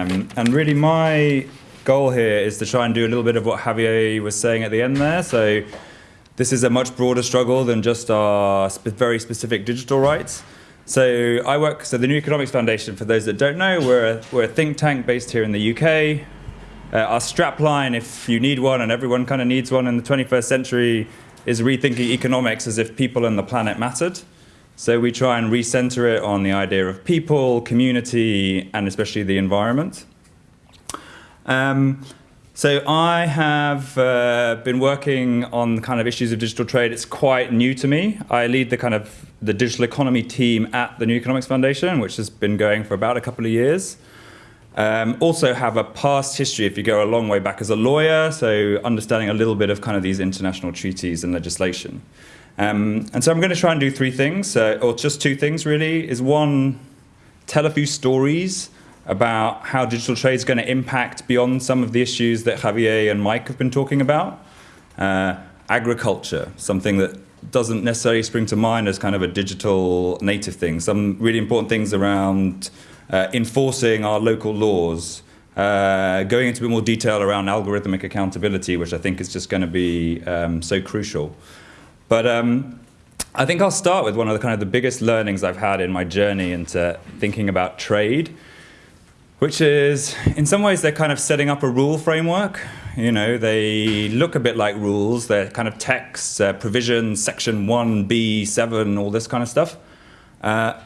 Um, and really my goal here is to try and do a little bit of what Javier was saying at the end there. So this is a much broader struggle than just our sp very specific digital rights. So I work, so the New Economics Foundation, for those that don't know, we're a, we're a think tank based here in the UK. Uh, our strapline, if you need one, and everyone kind of needs one in the 21st century, is rethinking economics as if people and the planet mattered. So we try and recenter it on the idea of people, community, and especially the environment. Um, so I have uh, been working on kind of issues of digital trade. It's quite new to me. I lead the kind of the digital economy team at the New Economics Foundation, which has been going for about a couple of years. Um, also have a past history, if you go a long way back as a lawyer, so understanding a little bit of kind of these international treaties and legislation. Um, and so I'm going to try and do three things, uh, or just two things really, is one, tell a few stories about how digital trade is going to impact beyond some of the issues that Javier and Mike have been talking about. Uh, agriculture, something that doesn't necessarily spring to mind as kind of a digital native thing. Some really important things around uh, enforcing our local laws, uh, going into a bit more detail around algorithmic accountability, which I think is just going to be um, so crucial. But um, I think I'll start with one of the kind of the biggest learnings I've had in my journey into thinking about trade, which is in some ways they're kind of setting up a rule framework. You know, they look a bit like rules. They're kind of texts, uh, provisions, section 1B, 7, all this kind of stuff. Uh,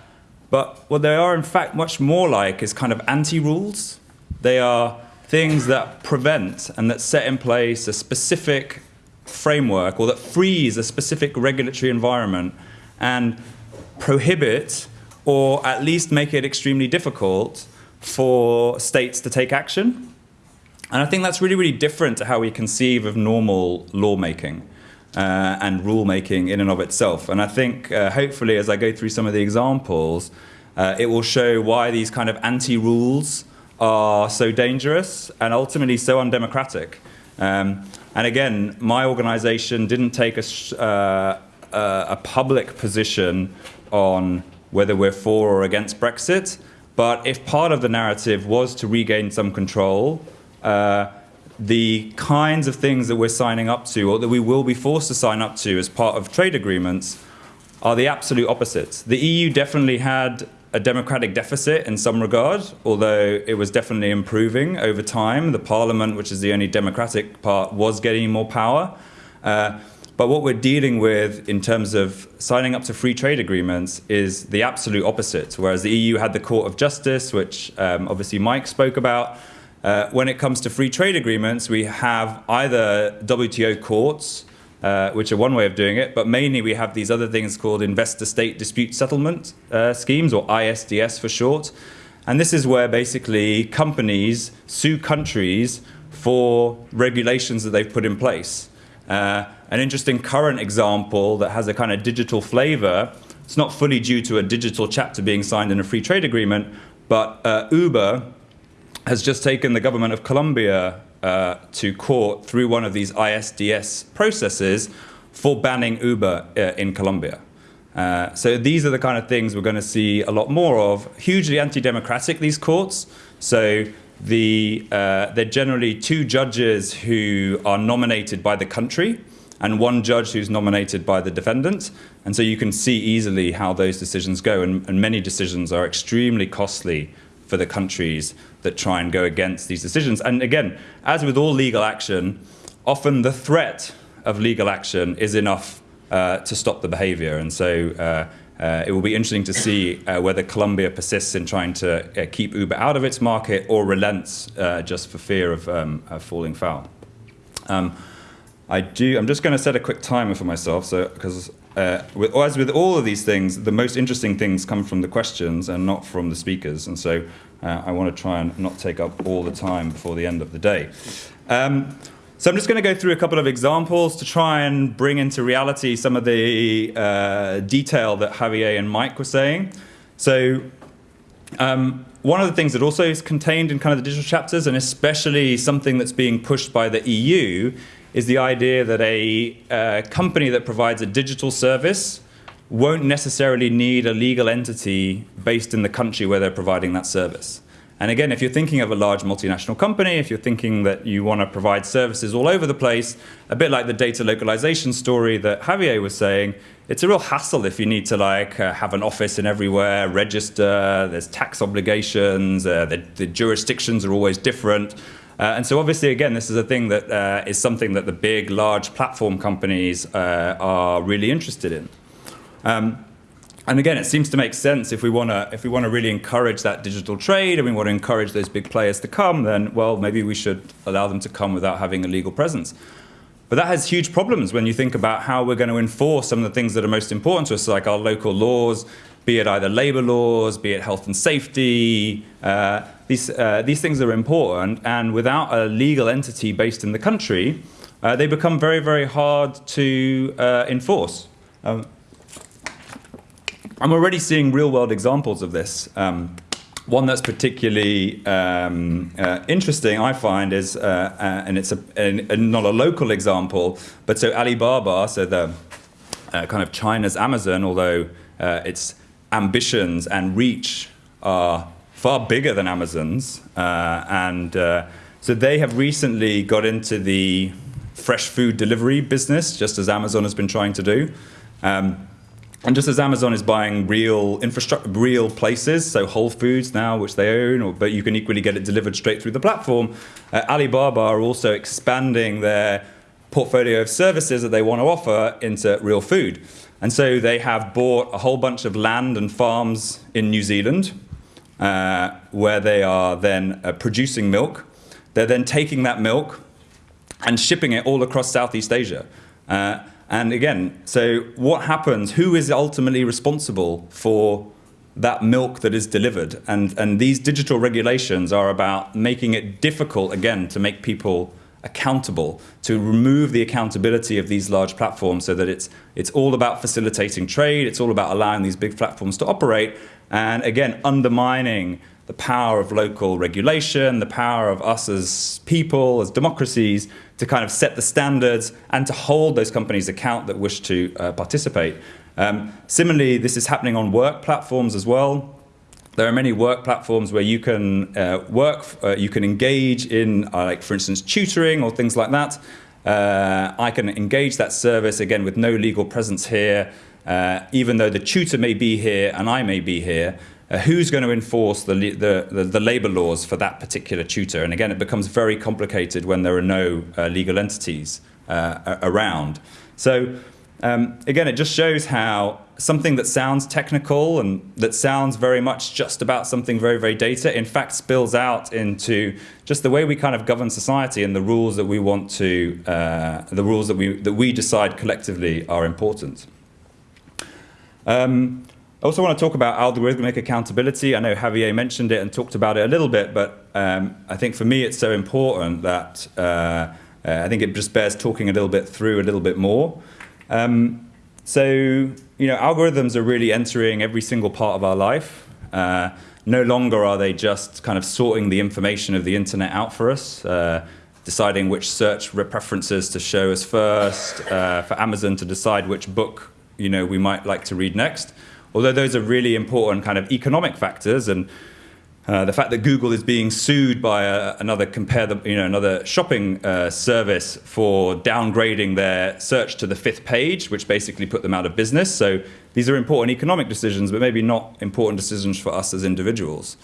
but what they are in fact much more like is kind of anti-rules. They are things that prevent and that set in place a specific framework or that freeze a specific regulatory environment and prohibit or at least make it extremely difficult for states to take action. And I think that's really, really different to how we conceive of normal lawmaking uh, and rulemaking in and of itself. And I think uh, hopefully as I go through some of the examples, uh, it will show why these kind of anti-rules are so dangerous and ultimately so undemocratic. Um, and again, my organization didn't take a, uh, a public position on whether we're for or against Brexit. But if part of the narrative was to regain some control, uh, the kinds of things that we're signing up to or that we will be forced to sign up to as part of trade agreements are the absolute opposites. The EU definitely had a democratic deficit in some regard, although it was definitely improving over time. The parliament, which is the only democratic part, was getting more power. Uh, but what we're dealing with in terms of signing up to free trade agreements is the absolute opposite. Whereas the EU had the Court of Justice, which um, obviously Mike spoke about, uh, when it comes to free trade agreements, we have either WTO courts uh, which are one way of doing it, but mainly we have these other things called investor-state dispute settlement uh, schemes, or ISDS for short. And this is where basically companies sue countries for regulations that they've put in place. Uh, an interesting current example that has a kind of digital flavor, it's not fully due to a digital chapter being signed in a free trade agreement, but uh, Uber has just taken the government of Colombia uh, to court through one of these ISDS processes for banning Uber uh, in Colombia. Uh, so these are the kind of things we're going to see a lot more of. Hugely anti-democratic, these courts. So the, uh, they're generally two judges who are nominated by the country and one judge who's nominated by the defendant. And so you can see easily how those decisions go. And, and many decisions are extremely costly for the countries that try and go against these decisions. And again, as with all legal action, often the threat of legal action is enough uh, to stop the behavior. And so uh, uh, it will be interesting to see uh, whether Colombia persists in trying to uh, keep Uber out of its market or relents uh, just for fear of um, falling foul. Um, I do, I'm just going to set a quick timer for myself, so because uh, with, as with all of these things, the most interesting things come from the questions and not from the speakers. And so uh, I want to try and not take up all the time before the end of the day. Um, so I'm just going to go through a couple of examples to try and bring into reality some of the uh, detail that Javier and Mike were saying. So um, one of the things that also is contained in kind of the digital chapters, and especially something that's being pushed by the EU, is the idea that a uh, company that provides a digital service won't necessarily need a legal entity based in the country where they're providing that service. And again, if you're thinking of a large multinational company, if you're thinking that you want to provide services all over the place, a bit like the data localization story that Javier was saying, it's a real hassle if you need to like uh, have an office in everywhere, register, there's tax obligations, uh, the, the, jurisdictions are always different. Uh, and so obviously, again, this is a thing that uh, is something that the big, large platform companies uh, are really interested in. Um, and again, it seems to make sense if we want to if we want to really encourage that digital trade and we want to encourage those big players to come, then well, maybe we should allow them to come without having a legal presence. But that has huge problems when you think about how we're going to enforce some of the things that are most important to us, like our local laws, be it either labor laws, be it health and safety. Uh, these, uh, these things are important, and without a legal entity based in the country, uh, they become very, very hard to uh, enforce. Um, I'm already seeing real world examples of this. Um, one that's particularly um, uh, interesting, I find, is, uh, uh, and it's a, a, a, not a local example, but so Alibaba, so the uh, kind of China's Amazon, although uh, its ambitions and reach are far bigger than Amazon's, uh, and so they have recently got into the fresh food delivery business, just as Amazon has been trying to do. Um, and just as Amazon is buying real infrastructure, real places, so Whole Foods now, which they own, or, but you can equally get it delivered straight through the platform, uh, Alibaba are also expanding their portfolio of services that they want to offer into real food. And so they have bought a whole bunch of land and farms in New Zealand, uh, where they are then uh, producing milk. They're then taking that milk and shipping it all across Southeast Asia. Uh, and again, so what happens? Who is ultimately responsible for that milk that is delivered? And, and these digital regulations are about making it difficult, again, to make people accountable, to remove the accountability of these large platforms so that it's, it's all about facilitating trade, it's all about allowing these big platforms to operate, and again, undermining the power of local regulation, the power of us as people, as democracies, to kind of set the standards and to hold those companies account that wish to uh, participate. Um, similarly, this is happening on work platforms as well. There are many work platforms where you can uh, work, uh, you can engage in, uh, like for instance, tutoring or things like that. Uh, I can engage that service again with no legal presence here, uh, even though the tutor may be here and I may be here. Uh, who's going to enforce the, the, the, the, labor laws for that particular tutor? And again, it becomes very complicated when there are no legal entities around. So um, again, it just shows how something that sounds technical and that sounds very much just about something very, very data, in fact spills out into just the way we kind of govern society and the rules that we want to, uh, the rules that we, that we decide collectively are important. Um, I also want to talk about algorithmic accountability. I know Javier mentioned it and talked about it a little bit, but um, I think for me it's so important that uh, uh, I think it just bears talking a little bit through a little bit more. Um, so, you know, algorithms are really entering every single part of our life. Uh, no longer are they just kind of sorting the information of the internet out for us, uh, deciding which search preferences to show us first, uh, for Amazon to decide which book, you know, we might like to read next although those are really important kind of economic factors and uh, the fact that Google is being sued by a, another compare the, you know another shopping uh, service for downgrading their search to the fifth page, which basically put them out of business. So these are important economic decisions, but maybe not important decisions for us as individuals.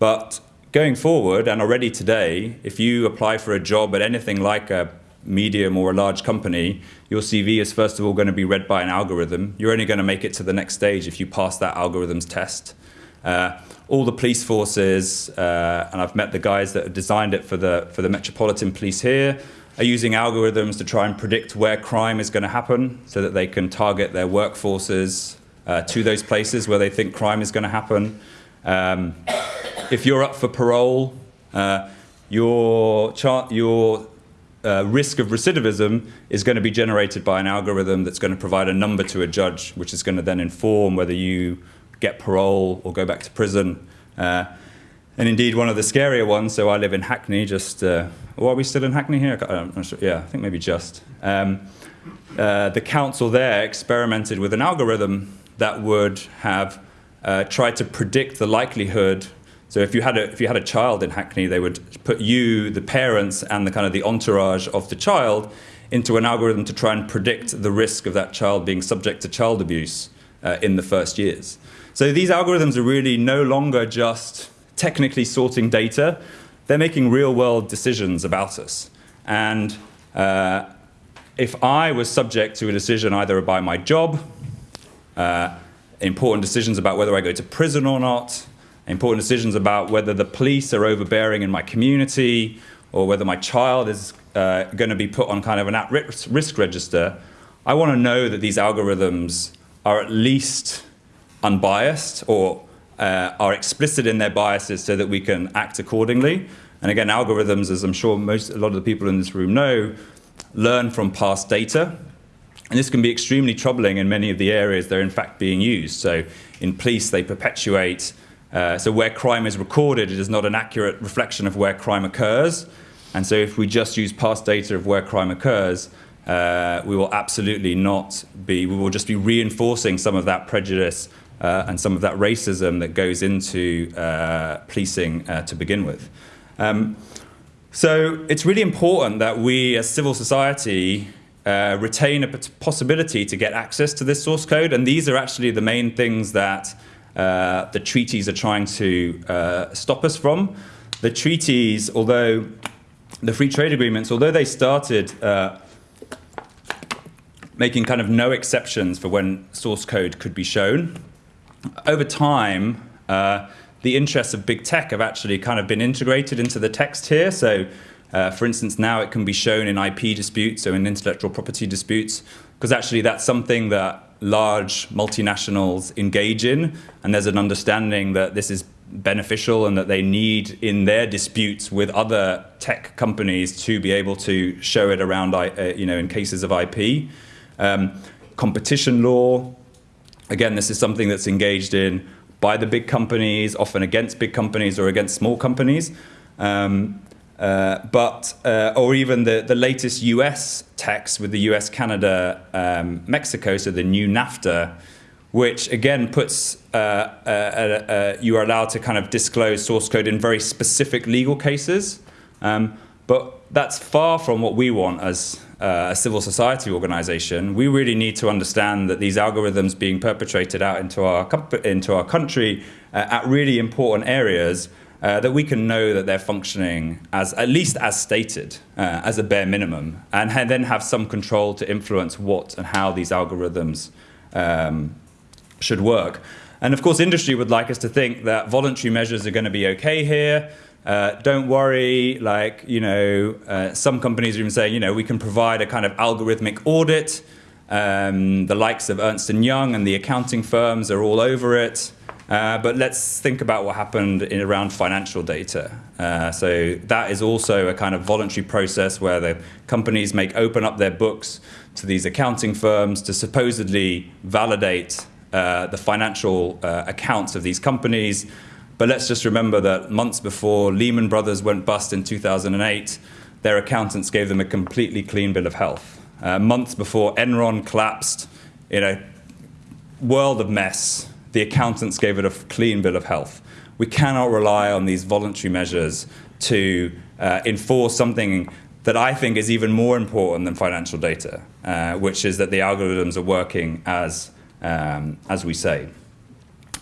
But going forward, and already today, if you apply for a job at anything like a medium or a large company, your CV is first of all going to be read by an algorithm. You're only going to make it to the next stage if you pass that algorithm's test. Uh, all the police forces, uh, and I've met the guys that have designed it for the, for the Metropolitan Police here, are using algorithms to try and predict where crime is going to happen so that they can target their workforces uh, to those places where they think crime is going to happen. Um, if you're up for parole, uh, your, your uh, risk of recidivism is going to be generated by an algorithm that's going to provide a number to a judge, which is going to then inform whether you get parole or go back to prison. Uh, and indeed, one of the scarier ones, so I live in Hackney, just, uh, well, are we still in Hackney here? Not sure. Yeah, I think maybe just. Um, uh, the council there experimented with an algorithm that would have uh, tried to predict the likelihood So if you had a if you had a child in Hackney, they would put you, the parents, and the kind of the entourage of the child into an algorithm to try and predict the risk of that child being subject to child abuse uh, in the first years. So these algorithms are really no longer just technically sorting data, they're making real world decisions about us. And uh, if I was subject to a decision either by my job, uh, important decisions about whether I go to prison or not, important decisions about whether the police are overbearing in my community, or whether my child is uh, going to be put on kind of an at-risk register, I want to know that these algorithms are at least unbiased or uh, are explicit in their biases so that we can act accordingly. And again, algorithms, as I'm sure most, a lot of the people in this room know, learn from past data. And this can be extremely troubling in many of the areas they're in fact being used. So in police, they perpetuate, uh, so where crime is recorded, it is not an accurate reflection of where crime occurs. And so if we just use past data of where crime occurs, uh, we will absolutely not be, we will just be reinforcing some of that prejudice uh, and some of that racism that goes into uh, policing uh, to begin with. Um, so it's really important that we as civil society uh, retain a possibility to get access to this source code and these are actually the main things that uh, the treaties are trying to stop us from. The treaties, although the free trade agreements, although they started making kind of no exceptions for when source code could be shown, over time, uh, the interests of big tech have actually kind of been integrated into the text here. So, uh, for instance, now it can be shown in IP disputes, so in intellectual property disputes, because actually that's something that large multinationals engage in, and there's an understanding that this is beneficial and that they need in their disputes with other tech companies to be able to show it around, uh, you know, in cases of IP. Um, competition law, again, this is something that's engaged in by the big companies, often against big companies or against small companies. Um, uh, but, uh, or even the, the latest US text with the US, Canada, um, Mexico, so the new NAFTA, which again puts uh, uh, uh, you are allowed to kind of disclose source code in very specific legal cases. Um, but that's far from what we want as uh, a civil society organization. We really need to understand that these algorithms being perpetrated out into our, into our country uh, at really important areas uh, that we can know that they're functioning as at least as stated, as a bare minimum, and then have some control to influence what and how these algorithms um, should work. And of course, industry would like us to think that voluntary measures are going to be okay here. Uh, don't worry, like, you know, uh, some companies are even saying, you know, we can provide a kind of algorithmic audit. Um, the likes of Ernst & Young and the accounting firms are all over it. Uh, but let's think about what happened in around financial data. Uh, so that is also a kind of voluntary process where the companies make open up their books to these accounting firms to supposedly validate uh, the financial uh, accounts of these companies. But let's just remember that months before Lehman Brothers went bust in 2008, their accountants gave them a completely clean bill of health. Uh, months before Enron collapsed in a world of mess, the accountants gave it a clean bill of health. We cannot rely on these voluntary measures to uh, enforce something that I think is even more important than financial data, uh, which is that the algorithms are working as um, as we say.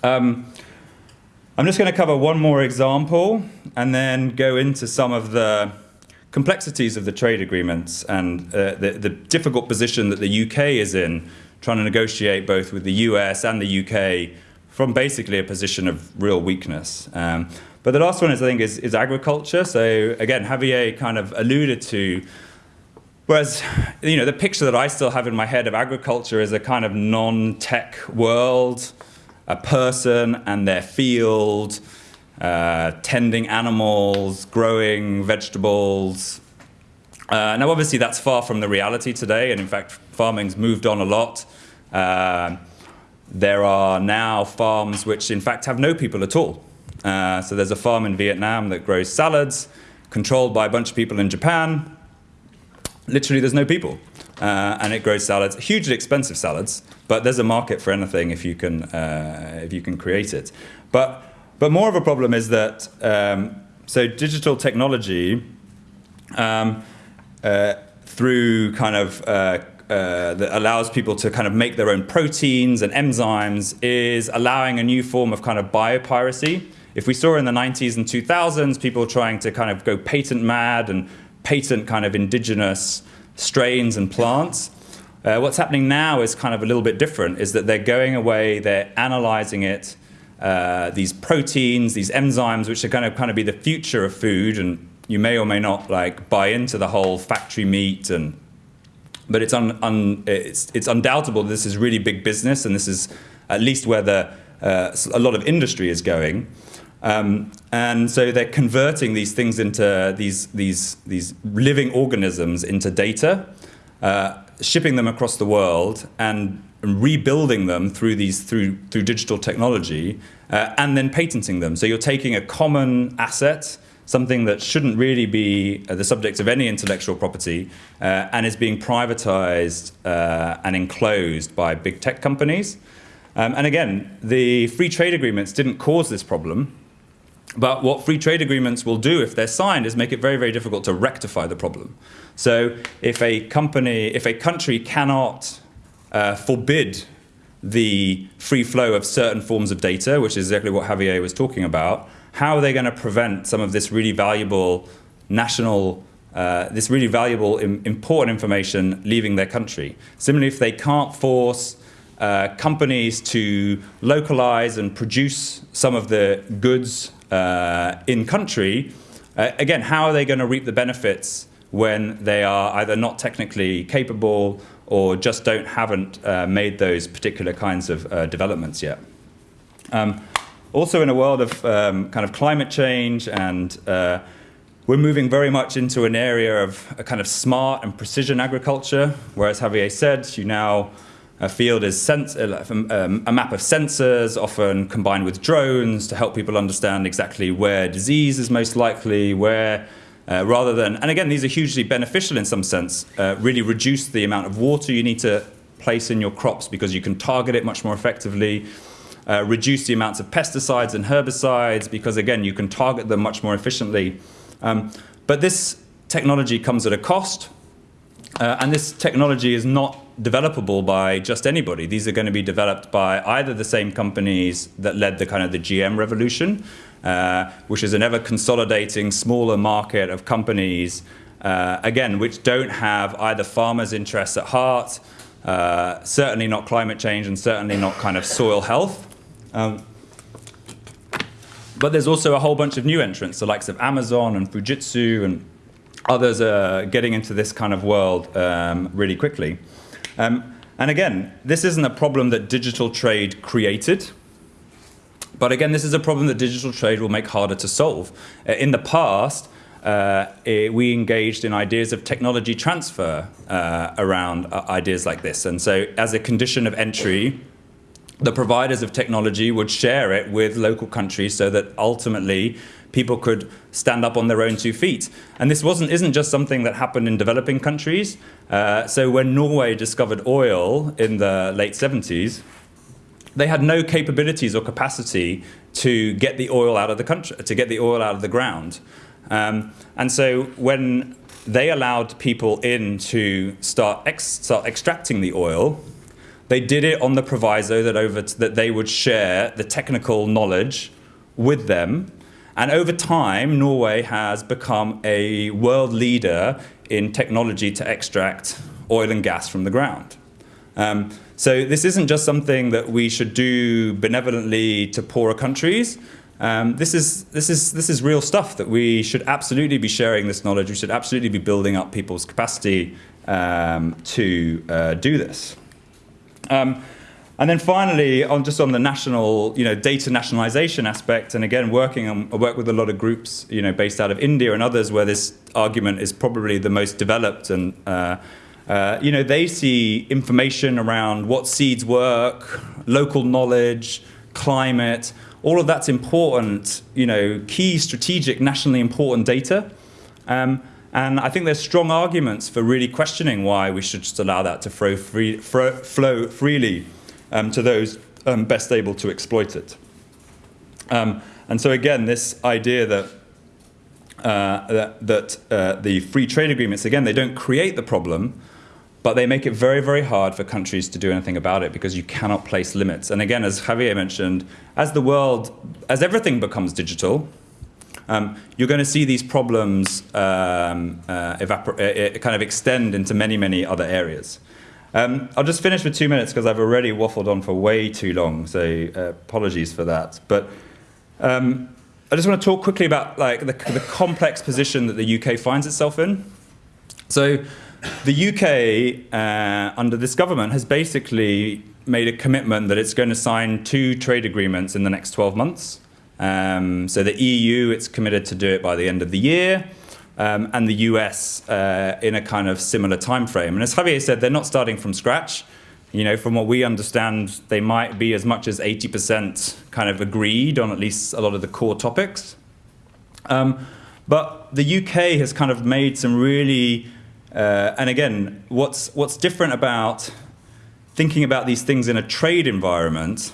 Um, I'm just going to cover one more example and then go into some of the complexities of the trade agreements and uh, the, the, difficult position that the UK is in, trying to negotiate both with the US and the UK from basically a position of real weakness. Um, but the last one is, I think, is, is agriculture. So again, Javier kind of alluded to Whereas, you know, the picture that I still have in my head of agriculture is a kind of non-tech world, a person and their field, uh, tending animals, growing vegetables. Uh, now, obviously, that's far from the reality today, and in fact, farming's moved on a lot. Uh, there are now farms which, in fact, have no people at all. Uh, so there's a farm in Vietnam that grows salads, controlled by a bunch of people in Japan, literally there's no people. Uh, and it grows salads, hugely expensive salads, but there's a market for anything if you can, uh, if you can create it. But but more of a problem is that um, so digital technology um, uh, through kind of uh, uh, that allows people to kind of make their own proteins and enzymes is allowing a new form of kind of biopiracy. If we saw in the 90s and 2000s people trying to kind of go patent mad and patent kind of indigenous strains and plants, uh, what's happening now is kind of a little bit different, is that they're going away, they're analyzing it, uh, these proteins, these enzymes, which are going to kind of be the future of food, and you may or may not like buy into the whole factory meat and but it's, un, un, it's, it's undoubtable this is really big business and this is at least where the, uh, a lot of industry is going. Um, and so they're converting these things into these, these, these living organisms into data, uh, shipping them across the world and rebuilding them through, these, through, through digital technology uh, and then patenting them. So you're taking a common asset something that shouldn't really be uh, the subject of any intellectual property uh, and is being privatized uh, and enclosed by big tech companies. Um, and again, the free trade agreements didn't cause this problem, but what free trade agreements will do if they're signed is make it very, very difficult to rectify the problem. So if a company, if a country cannot uh, forbid the free flow of certain forms of data, which is exactly what Javier was talking about, how are they going to prevent some of this really valuable national, uh, this really valuable, Im important information leaving their country? Similarly, if they can't force uh, companies to localize and produce some of the goods uh, in country, uh, again, how are they going to reap the benefits when they are either not technically capable or just don't haven't uh, made those particular kinds of uh, developments yet? Um, also in a world of um, kind of climate change and uh, we're moving very much into an area of a kind of smart and precision agriculture, whereas Javier said, you now a field is uh, um, a map of sensors, often combined with drones to help people understand exactly where disease is most likely, where uh, rather than, and again, these are hugely beneficial in some sense, uh, really reduce the amount of water you need to place in your crops because you can target it much more effectively uh, reduce the amounts of pesticides and herbicides because again you can target them much more efficiently. Um, but this technology comes at a cost uh, and this technology is not developable by just anybody. These are going to be developed by either the same companies that led the kind of the GM revolution, uh, which is an ever consolidating smaller market of companies, uh, again, which don't have either farmers' interests at heart, uh, certainly not climate change, and certainly not kind of soil health. Um, but there's also a whole bunch of new entrants, the likes of Amazon and Fujitsu and others are getting into this kind of world um, really quickly. Um, and again, this isn't a problem that digital trade created. But again, this is a problem that digital trade will make harder to solve. Uh, in the past, uh, it, we engaged in ideas of technology transfer uh, around uh, ideas like this. And so as a condition of entry, the providers of technology would share it with local countries so that ultimately people could stand up on their own two feet. And this wasn't, isn't just something that happened in developing countries. Uh, so when Norway discovered oil in the late 70s, they had no capabilities or capacity to get the oil out of the country, to get the oil out of the ground. Um, and so when they allowed people in to start, ex start extracting the oil, they did it on the proviso that, over that they would share the technical knowledge with them. And over time, Norway has become a world leader in technology to extract oil and gas from the ground. Um, so this isn't just something that we should do benevolently to poorer countries. Um, this, is, this, is, this is real stuff that we should absolutely be sharing this knowledge. We should absolutely be building up people's capacity um, to uh, do this. Um, and then finally, on just on the national, you know, data nationalization aspect, and again, working on, I work with a lot of groups, you know, based out of India and others where this argument is probably the most developed and, uh, uh, you know, they see information around what seeds work, local knowledge, climate, all of that's important, you know, key strategic, nationally important data. Um, and I think there's strong arguments for really questioning why we should just allow that to flow, free, flow freely um, to those um, best able to exploit it. Um, And so again, this idea that uh, that, that uh, the free trade agreements, again, they don't create the problem, but they make it very, very hard for countries to do anything about it because you cannot place limits. And again, as Javier mentioned, as the world, as everything becomes digital, um, you're going to see these problems um, uh, uh, kind of extend into many, many other areas. Um, I'll just finish with two minutes because I've already waffled on for way too long, so uh, apologies for that. But um, I just want to talk quickly about like the, the complex position that the UK finds itself in. So the UK, uh, under this government, has basically made a commitment that it's going to sign two trade agreements in the next 12 months. Um, so the EU, it's committed to do it by the end of the year, um, and the US uh, in a kind of similar time frame. And as Javier said, they're not starting from scratch. You know, from what we understand, they might be as much as 80% kind of agreed on at least a lot of the core topics. Um, but the UK has kind of made some really uh, and again, what's, what's different about thinking about these things in a trade environment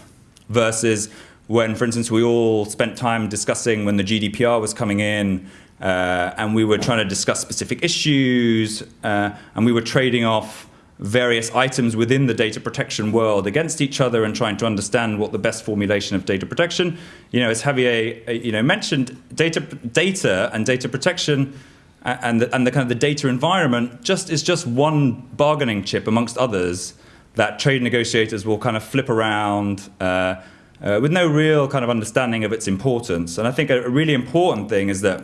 versus when, for instance, we all spent time discussing when the GDPR was coming in uh, and we were trying to discuss specific issues uh, and we were trading off various items within the data protection world against each other and trying to understand what the best formulation of data protection. You know, as Javier uh, you know, mentioned, data, data and data protection and the, and the kind of the data environment just is just one bargaining chip amongst others that trade negotiators will kind of flip around uh, uh, with no real kind of understanding of its importance. And I think a, really important thing is that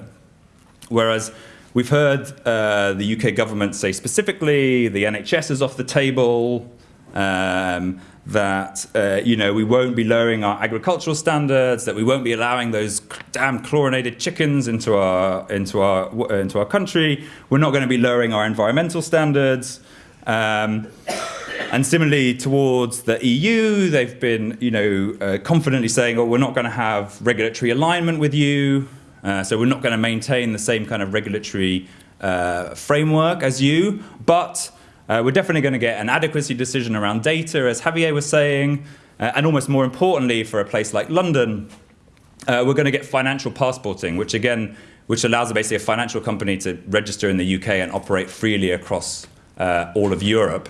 whereas we've heard uh, the UK government say specifically the NHS is off the table, um, that uh, you know we won't be lowering our agricultural standards, that we won't be allowing those damn chlorinated chickens into our into our into our country. We're not going to be lowering our environmental standards. Um, and similarly towards the EU, they've been you know uh, confidently saying, "Oh, we're not going to have regulatory alignment with you, uh, so we're not going to maintain the same kind of regulatory uh, framework as you, but." Uh, we're definitely going to get an adequacy decision around data, as Javier was saying, uh, and almost more importantly for a place like London, uh, we're going to get financial passporting, which again, which allows basically a financial company to register in the UK and operate freely across uh, all of Europe.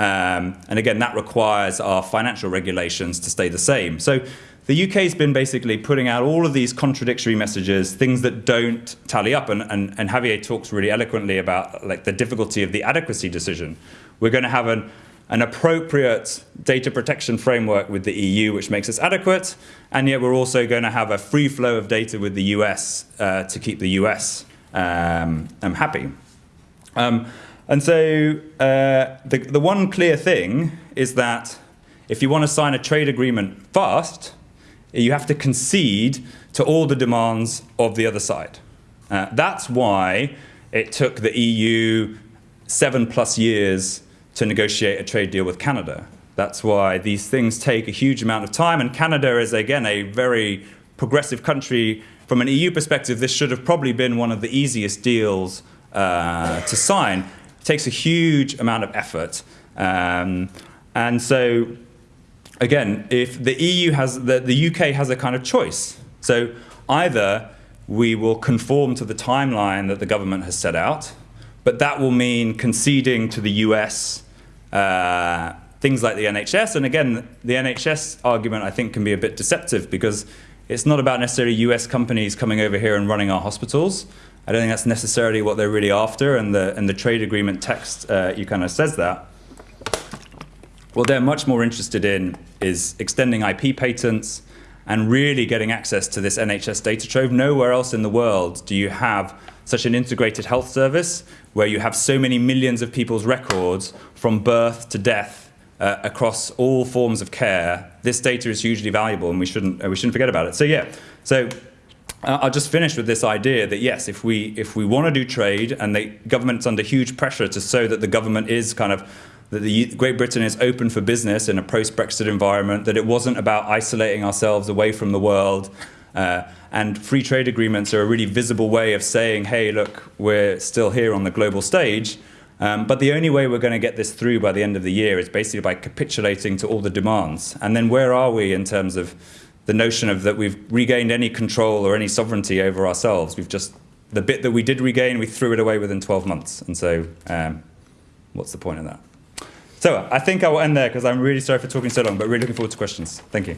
Um, and again, that requires our financial regulations to stay the same. So the UK has been basically putting out all of these contradictory messages, things that don't tally up. And, and, and Javier talks really eloquently about like the difficulty of the adequacy decision. We're going to have an, an appropriate data protection framework with the EU, which makes us adequate, and yet we're also going to have a free flow of data with the US uh, to keep the US um, um, happy. Um, and so uh, the, the one clear thing is that if you want to sign a trade agreement fast, you have to concede to all the demands of the other side. Uh, that's why it took the EU seven plus years to negotiate a trade deal with Canada. That's why these things take a huge amount of time. And Canada is, again, a very progressive country. From an EU perspective, this should have probably been one of the easiest deals uh, to sign. It takes a huge amount of effort. Um, and so again, if the EU has, the, the UK has a kind of choice. So either we will conform to the timeline that the government has set out, but that will mean conceding to the US uh, things like the NHS. And again, the NHS argument I think can be a bit deceptive because it's not about necessarily US companies coming over here and running our hospitals. I don't think that's necessarily what they're really after, and the, and the trade agreement text uh, you kind of says that. What they're much more interested in is extending IP patents and really getting access to this NHS data trove. Nowhere else in the world do you have such an integrated health service where you have so many millions of people's records from birth to death uh, across all forms of care. This data is hugely valuable and we shouldn't, uh, we shouldn't forget about it. So yeah, so uh, I'll just finish with this idea that yes, if we, if we want to do trade and the government's under huge pressure to show that the government is kind of that the Great Britain is open for business in a post-Brexit environment, that it wasn't about isolating ourselves away from the world. Uh, and free trade agreements are a really visible way of saying, hey, look, we're still here on the global stage. Um, but the only way we're going to get this through by the end of the year is basically by capitulating to all the demands. And then where are we in terms of the notion of that we've regained any control or any sovereignty over ourselves. We've just the bit that we did regain, we threw it away within 12 months. And so, um, what's the point of that? So I think I will end there because I'm really sorry for talking so long, but really looking forward to questions. Thank you.